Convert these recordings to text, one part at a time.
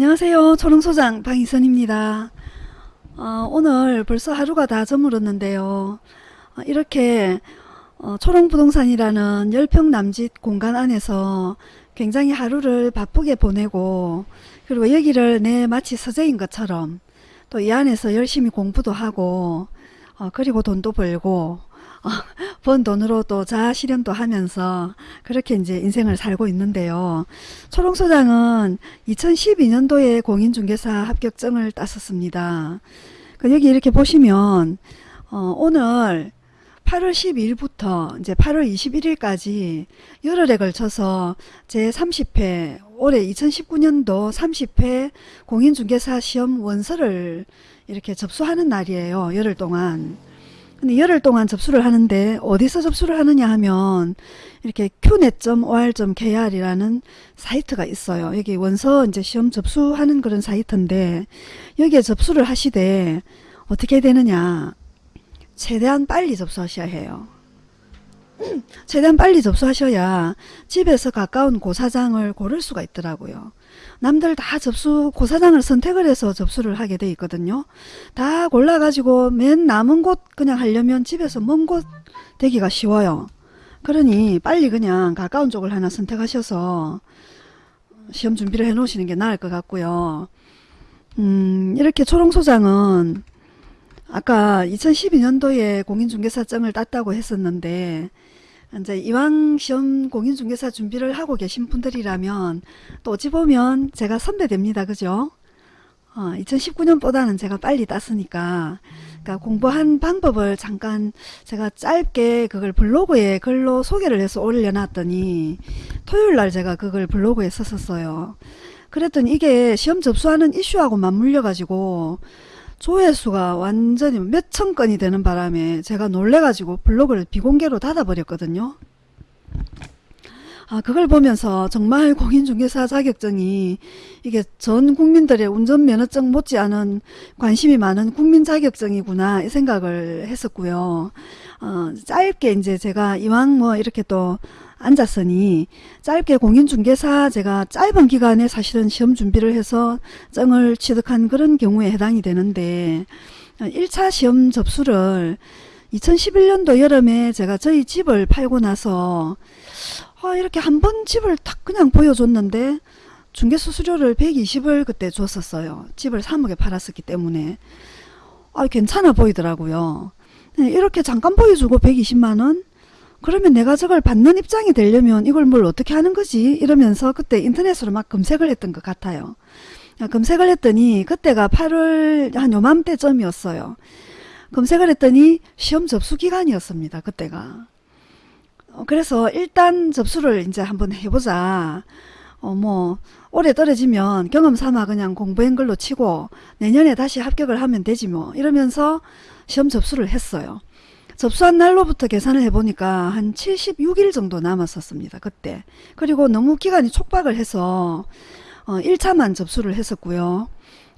안녕하세요. 초롱소장 방희선입니다. 어, 오늘 벌써 하루가 다 저물었는데요. 어, 이렇게 어, 초롱부동산이라는 10평 남짓 공간 안에서 굉장히 하루를 바쁘게 보내고 그리고 여기를 내 마치 서재인 것처럼 또 이 안에서 열심히 공부도 하고 어, 그리고 돈도 벌고 어, 번 돈으로 또 자아 실현도 하면서 그렇게 이제 인생을 살고 있는데요. 초롱 소장은 2012년도에 공인중개사 합격증을 땄었습니다. 그 여기 이렇게 보시면 어, 오늘 8월 12일부터 이제 8월 21일까지 열흘에 걸쳐서 제 30회 올해 2019년도 30회 공인중개사 시험 원서를 이렇게 접수하는 날이에요. 열흘 동안. 근데 열흘 동안 접수를 하는데 어디서 접수를 하느냐 하면 이렇게 qnet.or.kr이라는 사이트가 있어요. 여기 원서 이제 시험 접수하는 그런 사이트인데 여기에 접수를 하시되 어떻게 되느냐 최대한 빨리 접수하셔야 해요. 최대한 빨리 접수하셔야 집에서 가까운 고사장을 고를 수가 있더라고요. 남들 다 접수 고사장을 선택을 해서 접수를 하게 돼 있거든요. 다 골라가지고 맨 남은 곳 그냥 하려면 집에서 먼 곳 되기가 쉬워요. 그러니 빨리 그냥 가까운 쪽을 하나 선택하셔서 시험 준비를 해 놓으시는 게 나을 것 같고요. 음, 이렇게 초롱소장은 아까 2012년도에 공인중개사증을 땄다고 했었는데 이제 이왕 시험 공인중개사 준비를 하고 계신 분들이라면 또 어찌 보면 제가 선배됩니다. 그죠? 어, 2019년보다는 제가 빨리 땄으니까 그러니까 공부한 방법을 잠깐 제가 짧게 그걸 블로그에 글로 소개를 해서 올려놨더니 토요일날 제가 그걸 블로그에 썼었어요. 그랬더니 이게 시험 접수하는 이슈하고 맞물려 가지고 조회수가 완전히 몇천 건이 되는 바람에 제가 놀래가지고 블로그를 비공개로 닫아버렸거든요. 아, 그걸 보면서 정말 공인중개사 자격증이 이게 전 국민들의 운전면허증 못지않은 관심이 많은 국민 자격증이구나 이 생각을 했었고요. 어, 짧게 이제 제가 이왕 뭐 이렇게 또 앉았으니 짧게 공인중개사 제가 짧은 기간에 사실은 시험 준비를 해서 증을 취득한 그런 경우에 해당이 되는데 1차 시험 접수를 2011년도 여름에 제가 저희 집을 팔고 나서 아, 이렇게 한 번 집을 딱 그냥 보여줬는데 중개수수료를 120을 그때 줬었어요. 집을 3억에 팔았었기 때문에 아, 괜찮아 보이더라고요. 네, 이렇게 잠깐 보여주고 120만원 그러면 내가 저걸 받는 입장이 되려면 이걸 뭘 어떻게 하는 거지 이러면서 그때 인터넷으로 막 검색을 했던 것 같아요. 아, 검색을 했더니 그때가 8월 한 요맘때쯤이었어요. 검색을 했더니 시험 접수 기간이었습니다. 그때가. 어, 그래서 일단 접수를 이제 한번 해보자. 어, 뭐, 올해 떨어지면 경험 삼아 그냥 공부한 걸로 치고 내년에 다시 합격을 하면 되지 뭐. 이러면서 시험 접수를 했어요. 접수한 날로부터 계산을 해보니까 한 76일 정도 남았었습니다. 그때. 그리고 너무 기간이 촉박을 해서 어, 1차만 접수를 했었고요.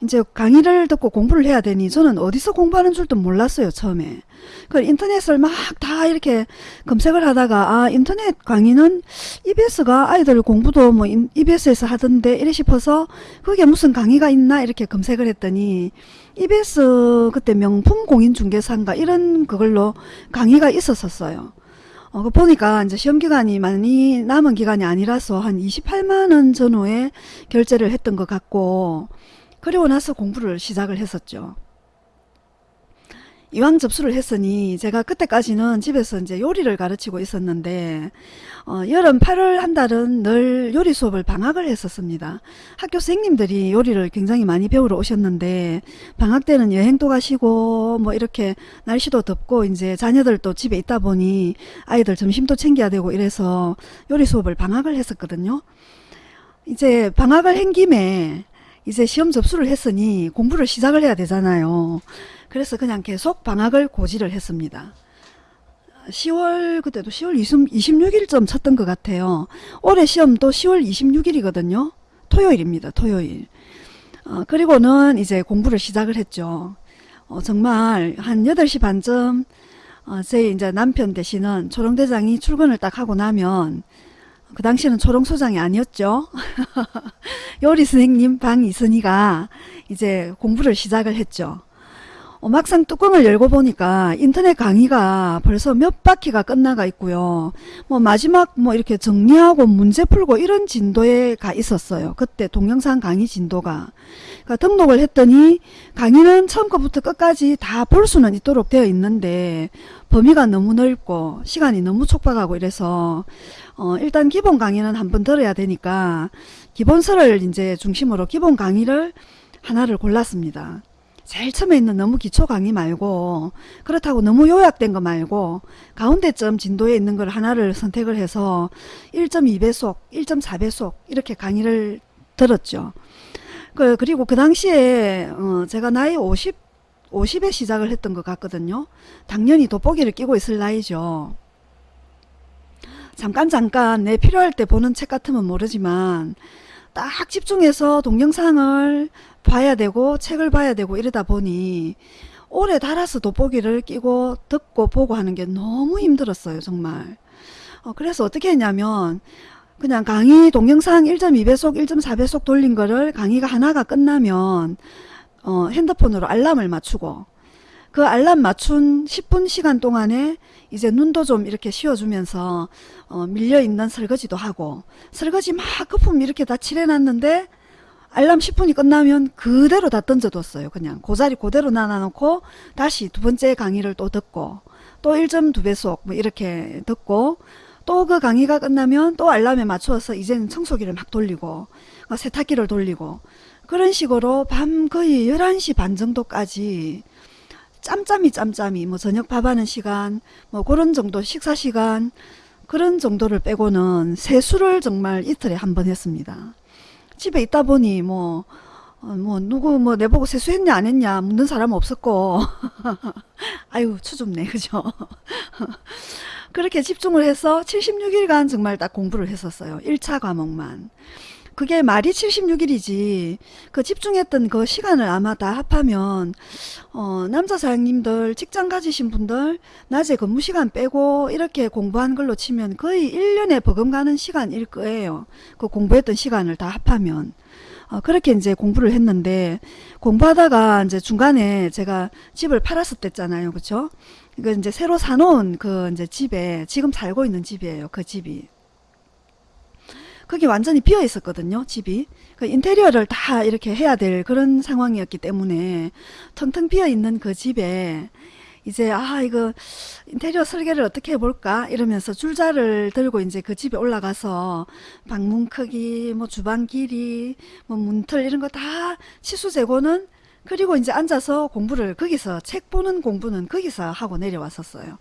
이제 강의를 듣고 공부를 해야 되니 저는 어디서 공부하는 줄도 몰랐어요 처음에 그 인터넷을 막 다 이렇게 검색을 하다가 아 인터넷 강의는 EBS가 아이들 공부도 뭐 EBS에서 하던데 이래 싶어서 그게 무슨 강의가 있나 이렇게 검색을 했더니 EBS 그때 명품 공인중개사인가 이런 그걸로 강의가 있었었어요 어, 그 보니까 이제 시험 기간이 많이 남은 기간이 아니라서 한 28만 원 전후에 결제를 했던 것 같고 그리고 나서 공부를 시작을 했었죠. 이왕 접수를 했으니 제가 그때까지는 집에서 이제 요리를 가르치고 있었는데 어, 여름 8월 한 달은 늘 요리 수업을 방학을 했었습니다. 학교 선생님들이 요리를 굉장히 많이 배우러 오셨는데 방학 때는 여행도 가시고 뭐 이렇게 날씨도 덥고 이제 자녀들도 집에 있다 보니 아이들 점심도 챙겨야 되고 이래서 요리 수업을 방학을 했었거든요. 이제 방학을 한 김에 이제 시험 접수를 했으니 공부를 시작을 해야 되잖아요. 그래서 그냥 계속 방학을 고지를 했습니다. 10월 그때도 10월 20, 26일쯤 쳤던 것 같아요. 올해 시험도 10월 26일이거든요. 토요일입니다. 토요일. 어, 그리고는 이제 공부를 시작을 했죠. 어, 정말 한 8시 반쯤 어, 제 이제 남편 대신은 초롱대장이 출근을 딱 하고 나면 그 당시에는 초롱소장이 아니었죠. 요리 선생님 방이선이가 이제 공부를 시작을 했죠. 어, 막상 뚜껑을 열고 보니까 인터넷 강의가 벌써 몇 바퀴가 끝나가 있고요. 뭐 마지막 뭐 이렇게 정리하고 문제 풀고 이런 진도에 가 있었어요. 그때 동영상 강의 진도가. 그러니까 등록을 했더니 강의는 처음부터 끝까지 다 볼 수는 있도록 되어 있는데 범위가 너무 넓고 시간이 너무 촉박하고 이래서 어 일단 기본 강의는 한번 들어야 되니까 기본서를 이제 중심으로 기본 강의를 하나를 골랐습니다. 제일 처음에 있는 너무 기초 강의 말고 그렇다고 너무 요약된 거 말고 가운데점 진도에 있는 걸 하나를 선택을 해서 1.2배속, 1.4배속 이렇게 강의를 들었죠. 그, 그리고 그 당시에 어 제가 나이 50, 50에 시작을 했던 것 같거든요. 당연히 돋보기를 끼고 있을 나이죠. 잠깐 잠깐 내 필요할 때 보는 책 같으면 모르지만 딱 집중해서 동영상을 봐야 되고 책을 봐야 되고 이러다 보니 오래 달아서 돋보기를 끼고 듣고 보고 하는 게 너무 힘들었어요 정말. 어, 그래서 어떻게 했냐면 그냥 강의 동영상 1.2배속 1.4배속 돌린 거를 강의가 하나가 끝나면 어, 핸드폰으로 알람을 맞추고 그 알람 맞춘 10분 시간 동안에 이제 눈도 좀 이렇게 쉬어주면서 어, 밀려있는 설거지도 하고 설거지 막 거품 이렇게 다 칠해놨는데 알람 10분이 끝나면 그대로 다 던져뒀어요. 그냥 그 자리 그대로 놔놓고 다시 두 번째 강의를 또 듣고 또 1.2배속 뭐 이렇게 듣고 또 그 강의가 끝나면 또 알람에 맞추어서 이제는 청소기를 막 돌리고 어, 세탁기를 돌리고 그런 식으로 밤 거의 11시 반 정도까지 짬짬이 짬짬이 뭐 저녁 밥하는 시간 뭐 그런 정도 식사 시간 그런 정도를 빼고는 세수를 정말 이틀에 한 번 했습니다. 집에 있다 보니 뭐, 어, 뭐, 누구 뭐 내보고 세수했냐 안 했냐 묻는 사람 없었고. 아유 추줍네. 그죠? 그렇게 집중을 해서 76일간 정말 딱 공부를 했었어요. 1차 과목만 그게 말이 76일이지 그 집중했던 그 시간을 아마 다 합하면 어, 남자 사장님들 직장 가지신 분들 낮에 근무 시간 빼고 이렇게 공부한 걸로 치면 거의 1년에 버금가는 시간일 거예요. 그 공부했던 시간을 다 합하면 어, 그렇게 이제 공부를 했는데 공부하다가 이제 중간에 제가 집을 팔았을 때잖아요. 그쵸? 그 이제 새로 사놓은 그 이제 집에 지금 살고 있는 집이에요. 그 집이. 그게 완전히 비어 있었거든요 집이. 그 인테리어를 다 이렇게 해야 될 그런 상황이었기 때문에 텅텅 비어 있는 그 집에 이제 아 이거 인테리어 설계를 어떻게 해볼까? 이러면서 줄자를 들고 이제 그 집에 올라가서 방문 크기 뭐 주방 길이 뭐 문틀 이런 거 다 치수 재고는 그리고 이제 앉아서 공부를 거기서 책 보는 공부는 거기서 하고 내려왔었어요.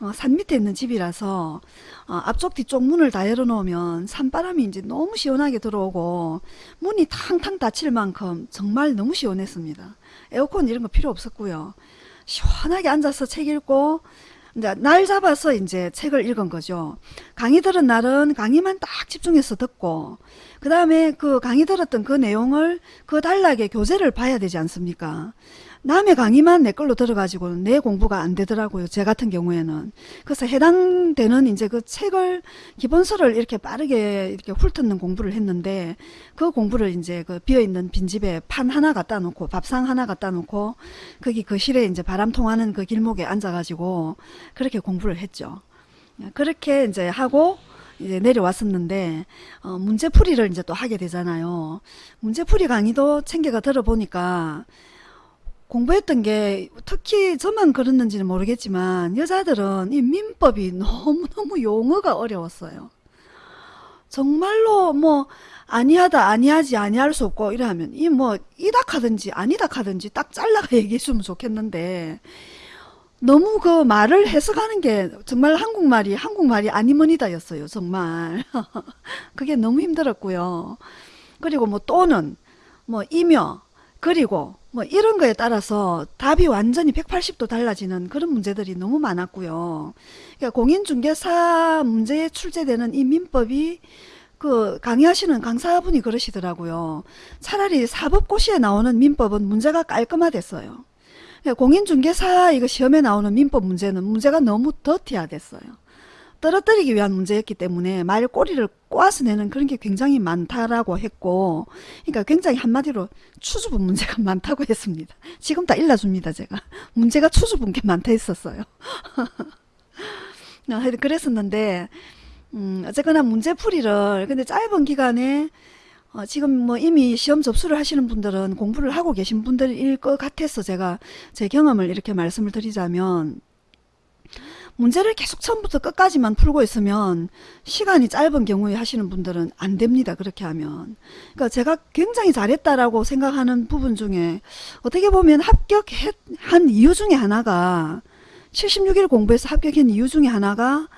어, 산 밑에 있는 집이라서 어, 앞쪽 뒤쪽 문을 다 열어놓으면 산바람이 이제 너무 시원하게 들어오고 문이 탕탕 닫힐 만큼 정말 너무 시원했습니다. 에어컨 이런 거 필요 없었고요. 시원하게 앉아서 책 읽고 이제 날 잡아서 이제 책을 읽은 거죠. 강의 들은 날은 강의만 딱 집중해서 듣고 그 다음에 그 강의 들었던 그 내용을 그 단락에 교재를 봐야 되지 않습니까? 남의 강의만 내 걸로 들어가지고 내 공부가 안 되더라고요. 제 같은 경우에는. 그래서 해당되는 이제 그 책을 기본서를 이렇게 빠르게 이렇게 훑는 공부를 했는데 그 공부를 이제 그 비어있는 빈집에 판 하나 갖다 놓고 밥상 하나 갖다 놓고 거기 그 실에 이제 바람 통하는 그 길목에 앉아가지고 그렇게 공부를 했죠. 그렇게 이제 하고 이제 내려왔었는데 어, 문제풀이를 이제 또 하게 되잖아요. 문제풀이 강의도 챙겨가 들어보니까 공부했던 게 특히 저만 그랬는지는 모르겠지만 여자들은 이 민법이 너무너무 용어가 어려웠어요. 정말로 뭐 아니하다 아니하지 아니할 수 없고 이러면 이 뭐 이다 하든지 아니다 하든지 딱 잘라가 얘기해 주면 좋겠는데 너무 그 말을 해석하는 게 정말 한국말이 한국말이 아니머니다 였어요 정말 그게 너무 힘들었고요 그리고 뭐 또는 뭐 이며 그리고 뭐 이런 거에 따라서 답이 완전히 180도 달라지는 그런 문제들이 너무 많았고요. 그러니까 공인중개사 문제에 출제되는 이 민법이 그 강의하시는 강사분이 그러시더라고요. 차라리 사법고시에 나오는 민법은 문제가 깔끔하댔어요. 그러니까 공인중개사 이거 시험에 나오는 민법 문제는 문제가 너무 더티하댔어요. 떨어뜨리기 위한 문제였기 때문에 말 꼬리를 꼬아서 내는 그런 게 굉장히 많다라고 했고 그러니까 굉장히 한마디로 추주분 문제가 많다고 했습니다. 지금 다 일러줍니다 제가. 문제가 추주분 게 많다 했었어요. 어, 하여튼 그랬었는데 음, 어쨌거나 문제풀이를 근데 짧은 기간에 어, 지금 뭐 이미 시험 접수를 하시는 분들은 공부를 하고 계신 분들일 것 같아서 제가 제 경험을 이렇게 말씀을 드리자면 문제를 계속 처음부터 끝까지만 풀고 있으면 시간이 짧은 경우에 하시는 분들은 안 됩니다. 그렇게 하면. 그러니까 제가 굉장히 잘했다라고 생각하는 부분 중에 어떻게 보면 합격한 이유 중에 하나가 76일 공부해서 합격한 이유 중에 하나가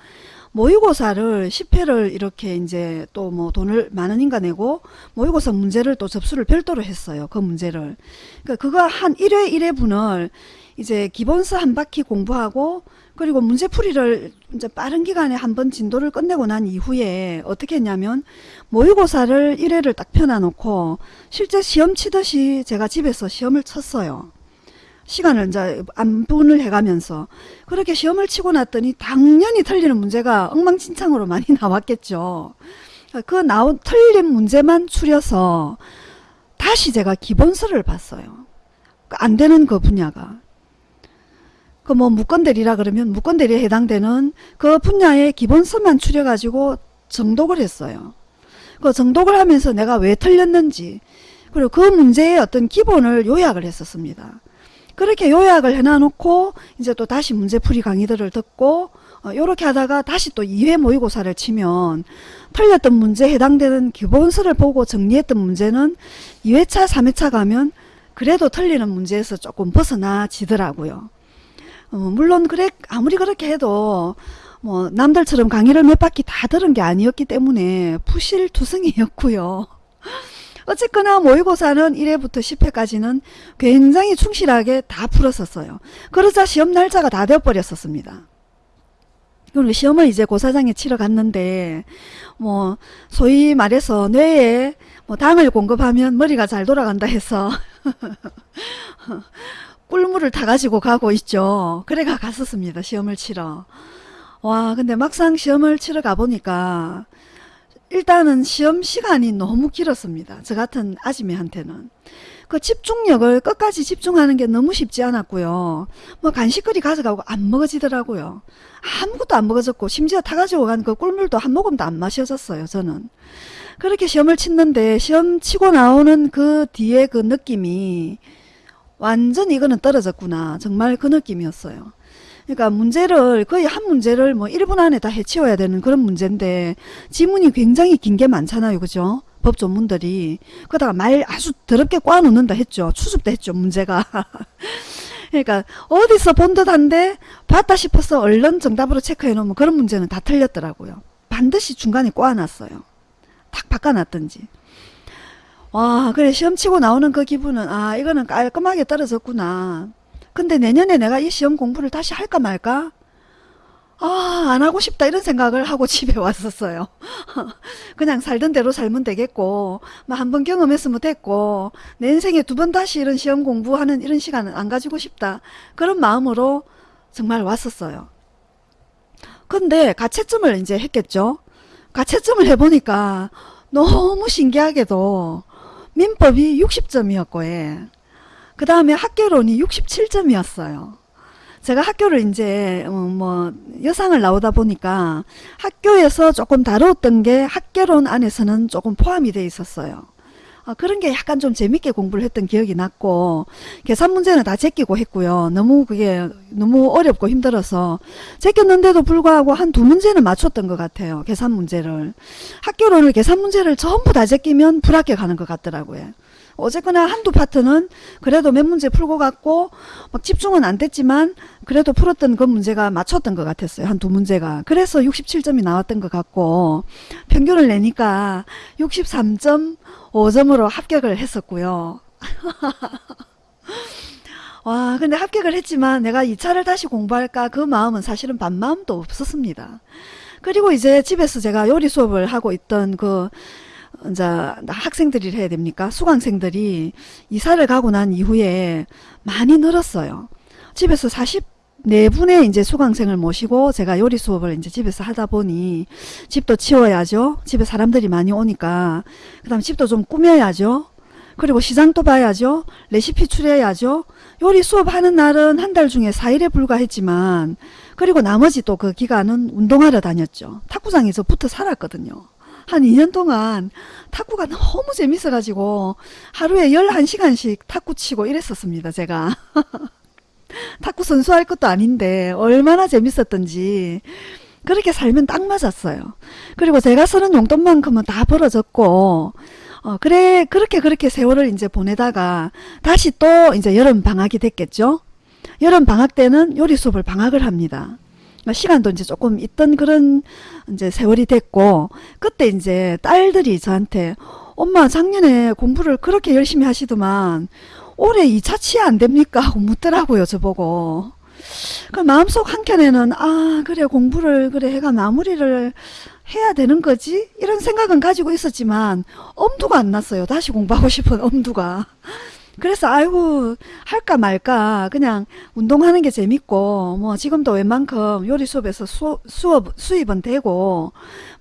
모의고사를 10회를 이렇게 이제 또 뭐 돈을 만 원인가 내고 모의고사 문제를 또 접수를 별도로 했어요. 그 문제를. 그러니까 그거 한 1회 1회 분을 이제 기본서 한 바퀴 공부하고 그리고 문제풀이를 이제 빠른 기간에 한 번 진도를 끝내고 난 이후에 어떻게 했냐면 모의고사를 1회를 딱 펴놔놓고 실제 시험 치듯이 제가 집에서 시험을 쳤어요. 시간을 이제 안분을 해가면서 그렇게 시험을 치고 났더니 당연히 틀리는 문제가 엉망진창으로 많이 나왔겠죠. 그 나온 틀린 문제만 추려서 다시 제가 기본서를 봤어요. 안 되는 그 분야가. 그 뭐 무건대리라 그러면 무건대리에 해당되는 그 분야의 기본서만 추려가지고 정독을 했어요. 그 정독을 하면서 내가 왜 틀렸는지 그리고 그 문제의 어떤 기본을 요약을 했었습니다. 그렇게 요약을 해놔놓고 이제 또 다시 문제풀이 강의들을 듣고 어, 요렇게 하다가 다시 또 2회 모의고사를 치면 틀렸던 문제에 해당되는 기본서를 보고 정리했던 문제는 2회차 3회차 가면 그래도 틀리는 문제에서 조금 벗어나지더라고요. 어, 물론 그래 아무리 그렇게 해도 뭐 남들처럼 강의를 몇 바퀴 다 들은 게 아니었기 때문에 부실투성이였고요. 어쨌거나 모의고사는 1회부터 10회까지는 굉장히 충실하게 다 풀었었어요. 그러자 시험 날짜가 다 되어버렸었습니다. 그리고 시험을 이제 고사장에 치러 갔는데 뭐 소위 말해서 뇌에 뭐 당을 공급하면 머리가 잘 돌아간다 해서 꿀물을 타가지고 가고 있죠. 그래가 갔었습니다. 시험을 치러. 와 근데 막상 시험을 치러 가보니까 일단은 시험 시간이 너무 길었습니다. 저 같은 아지매한테는. 그 집중력을 끝까지 집중하는 게 너무 쉽지 않았고요. 뭐 간식거리 가져가고 안 먹어지더라고요. 아무것도 안 먹어졌고 심지어 타 가지고 간 그 꿀물도 한 모금도 안 마셔졌어요. 저는. 그렇게 시험을 치는데 시험 치고 나오는 그 뒤에 그 느낌이 완전 이거는 떨어졌구나. 정말 그 느낌이었어요. 그러니까 문제를 거의 한 문제를 뭐 1분 안에 다 해치워야 되는 그런 문제인데 지문이 굉장히 긴 게 많잖아요. 그죠? 법 전문들이. 그러다가 말 아주 더럽게 꽈놓는다 했죠. 추습도 했죠. 문제가. 그러니까 어디서 본 듯한데 봤다 싶어서 얼른 정답으로 체크해 놓으면 그런 문제는 다 틀렸더라고요. 반드시 중간에 꽈놨어요. 탁 바꿔놨든지. 와 그래 시험 치고 나오는 그 기분은 아 이거는 깔끔하게 떨어졌구나. 근데 내년에 내가 이 시험 공부를 다시 할까 말까? 아, 안 하고 싶다 이런 생각을 하고 집에 왔었어요. 그냥 살던 대로 살면 되겠고 뭐 한 번 경험했으면 됐고 내 인생에 두 번 다시 이런 시험 공부하는 이런 시간은 안 가지고 싶다. 그런 마음으로 정말 왔었어요. 근데 가채점을 이제 했겠죠. 가채점을 해보니까 너무 신기하게도 민법이 60점이었고 예. 그 다음에 학교론이 67점이었어요. 제가 학교를 이제 뭐 여상을 나오다 보니까 학교에서 조금 다뤘던 게 학교론 안에서는 조금 포함이 돼 있었어요. 어, 그런 게 약간 좀 재밌게 공부를 했던 기억이 났고 계산 문제는 다 제끼고 했고요. 너무 그게 너무 어렵고 힘들어서 제꼈는데도 불구하고 한 두 문제는 맞췄던 것 같아요. 계산 문제를. 학교론을 계산 문제를 전부 다 제끼면 불합격하는 것 같더라고요. 어쨌거나 한두 파트는 그래도 몇 문제 풀고 갔고 막 집중은 안 됐지만 그래도 풀었던 그 문제가 맞췄던 것 같았어요. 한 두 문제가. 그래서 67점이 나왔던 것 같고 평균을 내니까 63.5점으로 합격을 했었고요. 와 근데 합격을 했지만 내가 2차를 다시 공부할까 그 마음은 사실은 반마음도 없었습니다. 그리고 이제 집에서 제가 요리 수업을 하고 있던 그 이제 학생들이 해야 됩니까? 수강생들이 이사를 가고 난 이후에 많이 늘었어요. 집에서 40네 분의 이제 수강생을 모시고 제가 요리 수업을 이제 집에서 하다 보니 집도 치워야죠. 집에 사람들이 많이 오니까. 그 다음 집도 좀 꾸며야죠. 그리고 시장도 봐야죠. 레시피 추려야죠. 요리 수업 하는 날은 한 달 중에 4일에 불과했지만 그리고 나머지 또 그 기간은 운동하러 다녔죠. 탁구장에서 붙어 살았거든요. 한 2년 동안 탁구가 너무 재밌어가지고 하루에 11시간씩 탁구 치고 이랬었습니다. 제가. 탁구 선수 할 것도 아닌데 얼마나 재밌었던지 그렇게 살면 딱 맞았어요. 그리고 제가 쓰는 용돈만큼은 다 벌어졌고 어, 그래 그렇게 그렇게 세월을 이제 보내다가 다시 또 이제 여름 방학이 됐겠죠. 여름 방학 때는 요리 수업을 방학을 합니다. 그러니까 시간도 이제 조금 있던 그런 이제 세월이 됐고 그때 이제 딸들이 저한테 엄마 작년에 공부를 그렇게 열심히 하시더만 올해 2차 치아 안 됩니까? 하고 묻더라고요 저보고. 그 마음속 한켠에는 아 그래 공부를 그래 해가 마무리를 해야 되는 거지? 이런 생각은 가지고 있었지만 엄두가 안 났어요. 다시 공부하고 싶은 엄두가 그래서 아이고 할까 말까 그냥 운동하는 게 재밌고 뭐 지금도 웬만큼 요리 수업에서 수, 수업 수입은 되고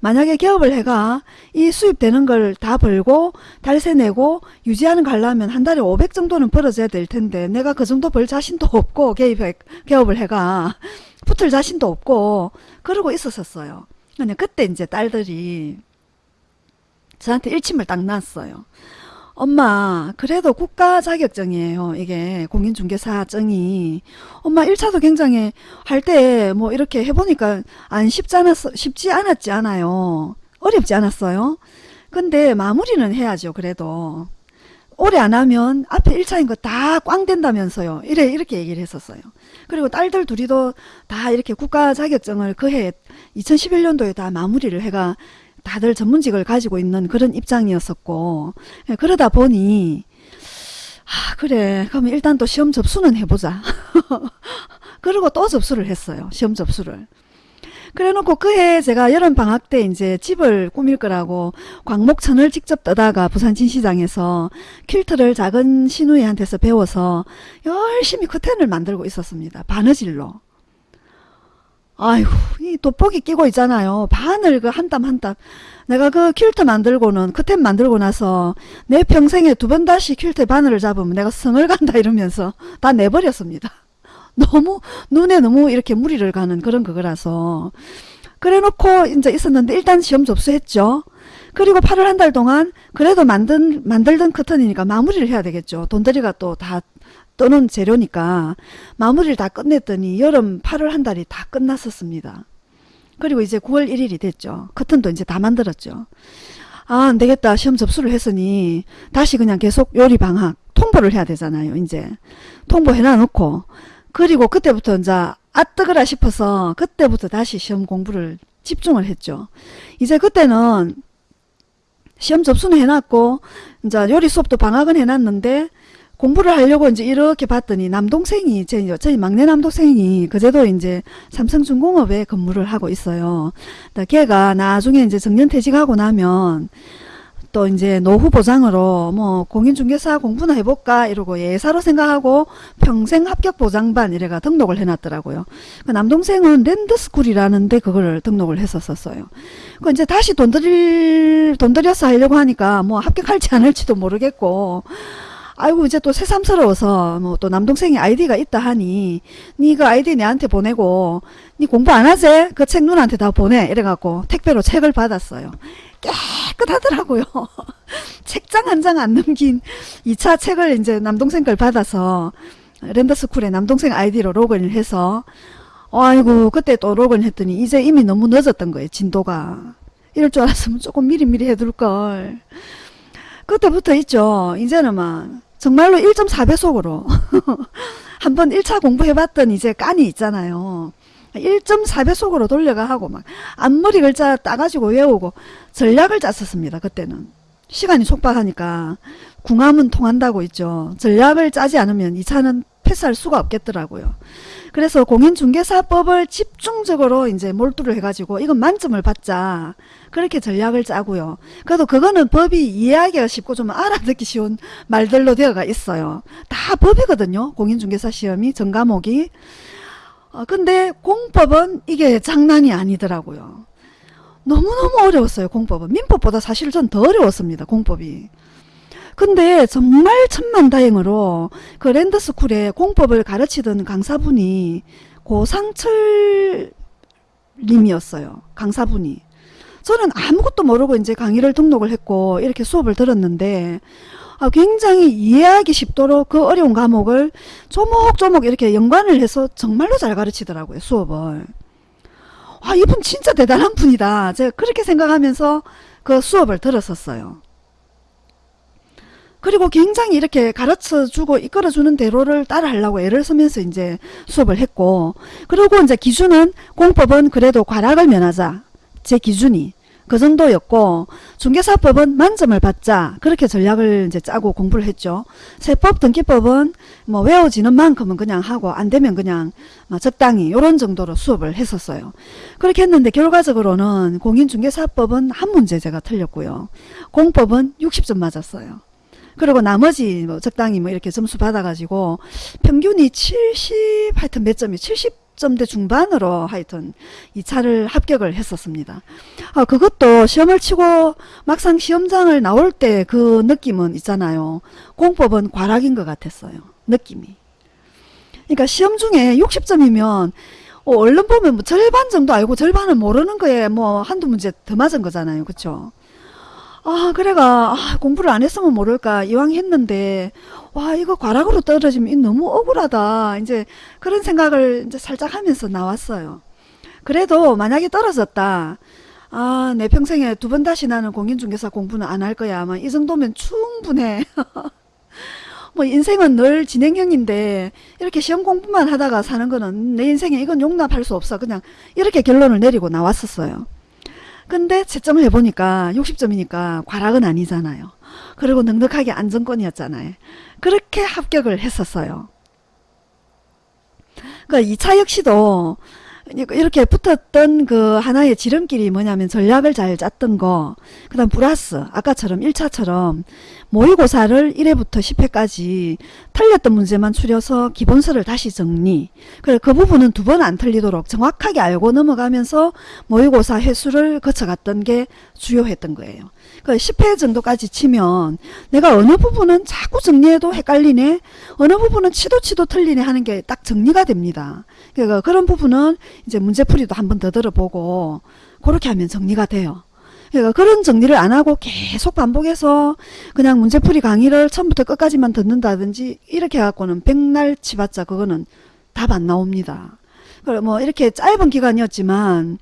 만약에 개업을 해가 이 수입되는 걸 다 벌고 달세 내고 유지하는 거 하려면 한 달에 500 정도는 벌어져야 될 텐데 내가 그 정도 벌 자신도 없고 개입 개업을 해가 붙을 자신도 없고 그러고 있었었어요. 그냥 그때 이제 딸들이 저한테 일침을 딱 놨어요. 엄마 그래도 국가 자격증이에요. 이게 공인중개사증이. 엄마 1차도 굉장히 할 때 뭐 이렇게 해보니까 안 쉽지 않았 쉽지 않았지 않아요. 어렵지 않았어요. 근데 마무리는 해야죠 그래도. 오래 안 하면 앞에 1차인 거 다 꽝 된다면서요. 이래 이렇게 얘기를 했었어요. 그리고 딸들 둘이도 다 이렇게 국가 자격증을 그 해 2011년도에 다 마무리를 해가 다들 전문직을 가지고 있는 그런 입장이었었고 예, 그러다 보니 아 그래. 그러면 일단 또 시험 접수는 해보자. 그리고 또 접수를 했어요 시험 접수를. 그래 놓고 그해 제가 여름 방학 때 이제 집을 꾸밀 거라고 광목천을 직접 떠다가 부산 진시장에서 퀼트를 작은 시누이한테서 배워서 열심히 커튼을 만들고 있었습니다 바느질로 아이고 이 돋보기 끼고 있잖아요. 바늘 그 한 땀 한 땀. 내가 그 퀼트 만들고는 커튼 만들고 나서 내 평생에 두 번 다시 퀼트 바늘을 잡으면 내가 성을 간다 이러면서 다 내버렸습니다. 너무 눈에 너무 이렇게 무리를 가는 그런 그거라서 그래 놓고 이제 있었는데 일단 시험 접수했죠. 그리고 8월 한 달 동안 그래도 만든 만들던 커튼이니까 마무리를 해야 되겠죠. 돈들이가 또 다 떠는 재료니까 마무리를 다 끝냈더니 여름 8월 한 달이 다 끝났었습니다. 그리고 이제 9월 1일이 됐죠. 커튼도 이제 다 만들었죠. 아, 안 되겠다. 시험 접수를 했으니 다시 그냥 계속 요리 방학 통보를 해야 되잖아요. 이제 통보해 놔 놓고 그리고 그때부터 이제 아 뜨거라 싶어서 그때부터 다시 시험 공부를 집중을 했죠. 이제 그때는 시험 접수는 해놨고 이제 요리 수업도 방학은 해놨는데 공부를 하려고 이제 이렇게 봤더니 남동생이 제 저희 막내 남동생이 그제도 이제 삼성중공업에 근무를 하고 있어요. 걔가 나중에 이제 정년 퇴직하고 나면 또 이제 노후 보장으로 뭐 공인중개사 공부나 해볼까 이러고 예사로 생각하고 평생 합격 보장반 이래가 등록을 해놨더라고요. 그 남동생은 랜드스쿨이라는데 그거를 등록을 했었었어요. 그 이제 다시 돈 들일 돈 들여서 하려고 하니까 뭐 합격할지 안 할지도 모르겠고 아이고 이제 또 새삼스러워서 뭐 또 남동생이 아이디가 있다 하니 니그 아이디 내한테 보내고 니 공부 안 하지? 그책 누나한테 다 보내 이래갖고 택배로 책을 받았어요. 깨끗하더라고요. 책장 한 장 안 넘긴 2차 책을 이제 남동생 걸 받아서 랜더스쿨에 남동생 아이디로 로그인을 해서 아이고 그때 또 로그인 했더니 이제 이미 너무 늦었던 거예요 진도가 이럴 줄 알았으면 조금 미리미리 해둘걸 그때부터 있죠 이제는 막 정말로 1.4배속으로 한번 1차 공부해봤던 이제 깐이 있잖아요. 1.4배속으로 돌려가 하고 막 앞머리 글자 따가지고 외우고 전략을 짰었습니다. 그때는. 시간이 촉박하니까 궁합은 통한다고 있죠. 전략을 짜지 않으면 2차는 패스할 수가 없겠더라고요. 그래서 공인중개사법을 집중적으로 이제 몰두를 해가지고 이건 만점을 받자 그렇게 전략을 짜고요. 그래도 그거는 법이 이해하기가 쉽고 좀 알아듣기 쉬운 말들로 되어가 있어요. 다 법이거든요. 공인중개사 시험이 전과목이 어, 근데 공법은 이게 장난이 아니더라고요. 너무너무 어려웠어요, 공법은. 민법보다 사실 전 더 어려웠습니다, 공법이. 근데 정말 천만다행으로 그 랜드스쿨에 공법을 가르치던 강사분이 고상철 님이었어요. 강사분이. 저는 아무것도 모르고 이제 강의를 등록을 했고 이렇게 수업을 들었는데 아, 굉장히 이해하기 쉽도록 그 어려운 과목을 조목조목 이렇게 연관을 해서 정말로 잘 가르치더라고요. 수업을. 와 이분 진짜 대단한 분이다. 제가 그렇게 생각하면서 그 수업을 들었었어요. 그리고 굉장히 이렇게 가르쳐주고 이끌어주는 대로를 따라 하려고 애를 쓰면서 이제 수업을 했고 그리고 이제 기준은 공법은 그래도 과락을 면하자 제 기준이 그 정도였고 중개사법은 만점을 받자 그렇게 전략을 이제 짜고 공부를 했죠. 세법 등기법은 뭐 외워지는 만큼은 그냥 하고 안 되면 그냥 뭐 적당히 이런 정도로 수업을 했었어요. 그렇게 했는데 결과적으로는 공인중개사법은 한 문제 제가 틀렸고요. 공법은 60점 맞았어요. 그리고 나머지 뭐 적당히 뭐 이렇게 점수 받아가지고 평균이 70 하여튼 몇 점이 70 점대 중반으로 하여튼 2차를 합격을 했었습니다. 아, 그것도 시험을 치고 막상 시험장을 나올 때 그 느낌은 있잖아요. 공법은 과락인 것 같았어요. 느낌이. 그러니까 시험 중에 60점이면 어, 얼른 보면 뭐 절반 정도 알고 절반은 모르는 거에 뭐 한두 문제 더 맞은 거잖아요. 그쵸? 아 그래가 아, 공부를 안 했으면 모를까 이왕 했는데 와 이거 과락으로 떨어지면 이 너무 억울하다. 이제 그런 생각을 이제 살짝 하면서 나왔어요. 그래도 만약에 떨어졌다 아 내 평생에 두 번 다시 나는 공인중개사 공부는 안 할 거야. 아마 이 정도면 충분해. 뭐 인생은 늘 진행형인데 이렇게 시험 공부만 하다가 사는 거는 내 인생에 이건 용납할 수 없어. 그냥 이렇게 결론을 내리고 나왔었어요 근데 채점을 해보니까 60점이니까 과락은 아니잖아요. 그리고 넉넉하게 안정권이었잖아요. 그렇게 합격을 했었어요. 그 2차 역시도 이렇게 붙었던 그 하나의 지름길이 뭐냐면 전략을 잘 짰던 거, 그 다음 플러스, 아까처럼 1차처럼 모의고사를 1회부터 10회까지 틀렸던 문제만 추려서 기본서를 다시 정리. 그래, 그 부분은 두 번 안 틀리도록 정확하게 알고 넘어가면서 모의고사 회수를 거쳐갔던 게 주요했던 거예요. 그 10회 정도까지 치면 내가 어느 부분은 자꾸 정리해도 헷갈리네, 어느 부분은 치도 치도 틀리네 하는 게 딱 정리가 됩니다. 그러니까 그런 부분은 이제 문제풀이도 한 번 더 들어보고 그렇게 하면 정리가 돼요. 그러니까 그런 정리를 안 하고 계속 반복해서 그냥 문제풀이 강의를 처음부터 끝까지만 듣는다든지 이렇게 해갖고는 백날 치봤자 그거는 답 안 나옵니다. 뭐 이렇게 짧은 기간이었지만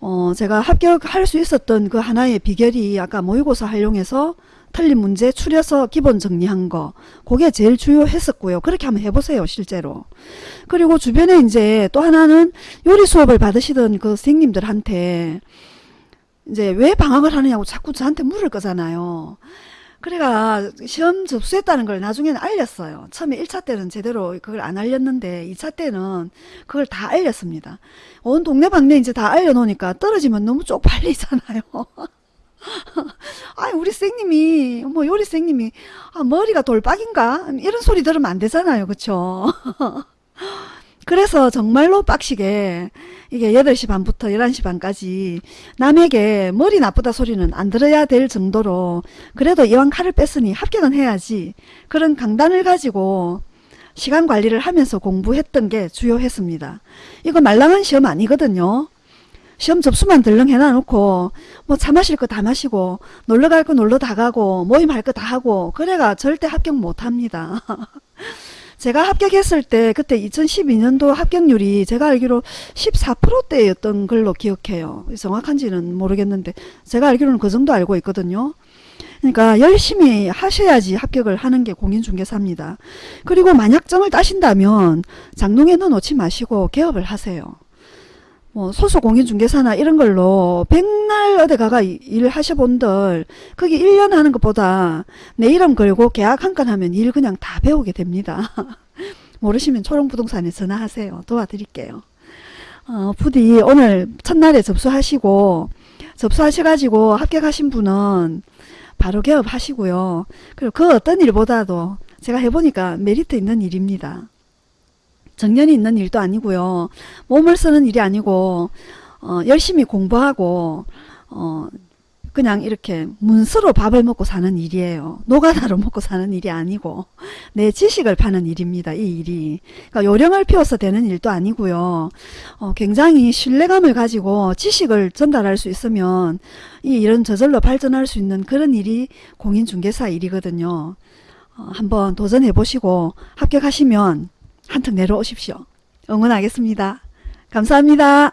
어 제가 합격할 수 있었던 그 하나의 비결이 아까 모의고사 활용해서 틀린 문제 추려서 기본 정리한 거 그게 제일 주요했었고요. 그렇게 한번 해보세요. 실제로. 그리고 주변에 이제 또 하나는 요리 수업을 받으시던 그 선생님들한테 이제 왜 방학을 하느냐고 자꾸 저한테 물을 거잖아요. 그래가 시험 접수했다는 걸 나중에는 알렸어요. 처음에 1차 때는 제대로 그걸 안 알렸는데 2차 때는 그걸 다 알렸습니다. 온 동네방네 이제 다 알려놓으니까 떨어지면 너무 쪽팔리잖아요. 아 우리 선생님이 뭐 요리 선생님이 아, 머리가 돌박인가 이런 소리 들으면 안 되잖아요 그쵸 그래서 정말로 빡시게 이게 8시 반부터 11시 반까지 남에게 머리 나쁘다 소리는 안 들어야 될 정도로 그래도 이왕 칼을 뺐으니 합격은 해야지 그런 강단을 가지고 시간 관리를 하면서 공부했던 게 주요했습니다. 이거 말랑한 시험 아니거든요. 시험 접수만 덜렁 해놔놓고 뭐 차 마실 거 다 마시고 놀러 갈 거 놀러 다 가고 모임 할 거 다 하고 그래가 절대 합격 못합니다. 제가 합격했을 때 그때 2012년도 합격률이 제가 알기로 14%대였던 걸로 기억해요. 정확한지는 모르겠는데 제가 알기로는 그 정도 알고 있거든요. 그러니까 열심히 하셔야지 합격을 하는 게 공인중개사입니다. 그리고 만약점을 따신다면 장롱에 넣어놓지 마시고 개업을 하세요. 뭐 소속 공인중개사나 이런 걸로 백날 어디 가가 일 하셔본들 거기 1년 하는 것보다 내 이름 걸고 계약 한 건 하면 일 그냥 다 배우게 됩니다. 모르시면 초롱부동산에 전화하세요. 도와드릴게요. 어, 부디 오늘 첫날에 접수하시고 접수하셔가지고 합격하신 분은 바로 개업하시고요. 그리고 그 어떤 일보다도 제가 해보니까 메리트 있는 일입니다. 정년이 있는 일도 아니고요. 몸을 쓰는 일이 아니고 어, 열심히 공부하고 어, 그냥 이렇게 문서로 밥을 먹고 사는 일이에요. 노가다로 먹고 사는 일이 아니고 내 지식을 파는 일입니다. 이 일이. 그러니까 요령을 피워서 되는 일도 아니고요. 어, 굉장히 신뢰감을 가지고 지식을 전달할 수 있으면 이 일은 저절로 발전할 수 있는 그런 일이 공인중개사 일이거든요. 어, 한번 도전해 보시고 합격하시면 한턱 내려오십시오. 응원하겠습니다. 감사합니다.